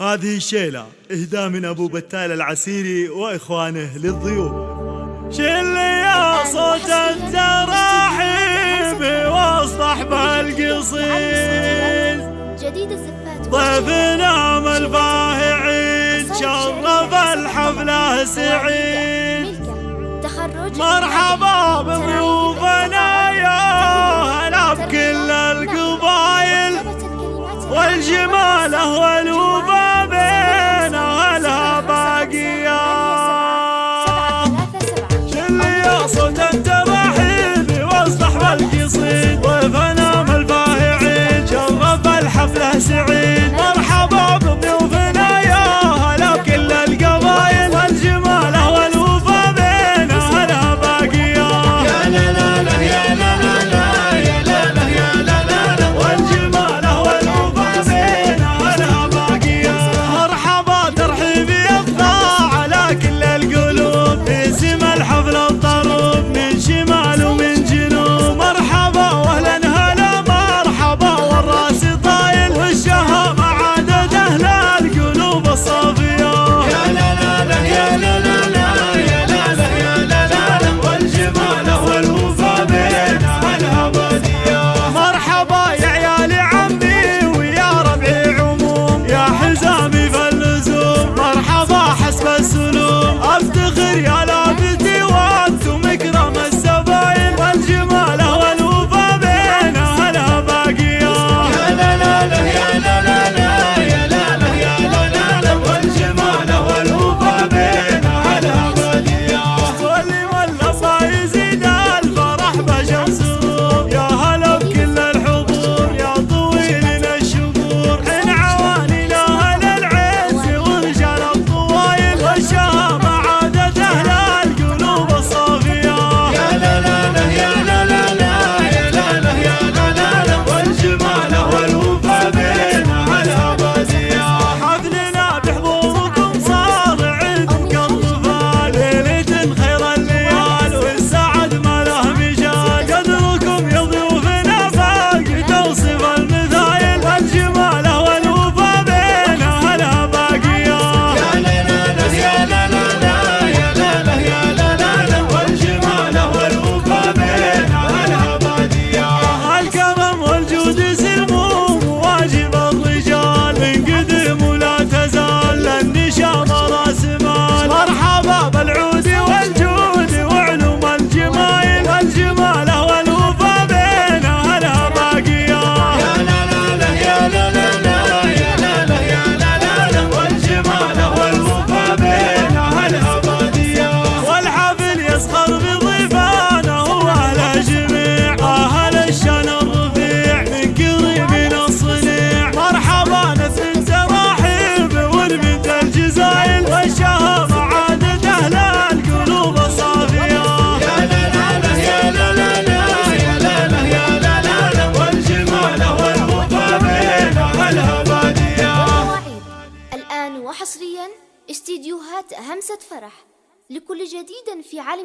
هذه الشيلة إهداء من أبو بتال العسيري وإخوانه للضيوف. شل يا صوت التراحيب واصطحب القصيد ضيفنا ملفاهعين شرف الحفلة سعيد. تخرج مرحبا وحصريا استديوهات همسة فرح لكل جديد في عالم